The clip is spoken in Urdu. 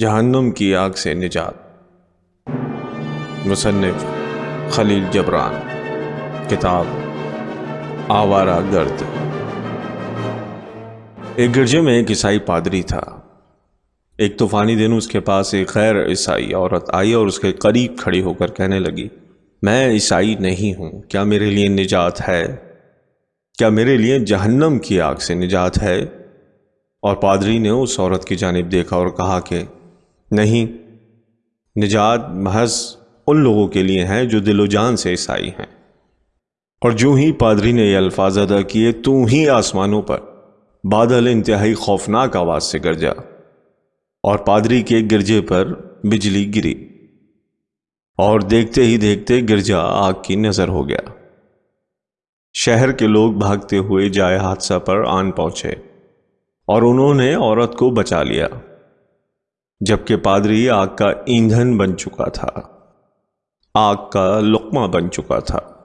جہنم کی آگ سے نجات۔ مصنف خلیل جبران۔ کتاب آوارہ گرد۔ ایک گرجے میں ایک عیسائی پادری تھا۔ ایک طوفانی دن اس کے پاس ایک غیر عیسائی عورت آئی اور اس کے قریب کھڑی ہو کر کہنے لگی، میں عیسائی نہیں ہوں۔ کیا میرے لیے نجات ہے؟ کیا میرے لیے جہنم کی آگ سے نجات ہے؟ اور پادری نے اس عورت کی جانب دیکھا اور کہا کہ نہیں۔ نجات محض ان لوگوں کے لیے ہیں جو دل و جان سے عیسائی ہیں۔ اور جو ہی پادری نے یہ الفاظ ادا کیے، تو ہی آسمانوں پر بادل انتہائی خوفناک آواز سے گرجا اور پادری کے گرجے پر بجلی گری۔ اور دیکھتے ہی دیکھتے گرجا آگ کی نظر ہو گیا۔ شہر کے لوگ بھاگتے ہوئے جائے حادثہ پر آن پہنچے اور انہوں نے عورت کو بچا لیا۔ جبکہ پادری آگ کا ایندھن بن چکا تھا۔ آگ کا لقمہ بن چکا تھا۔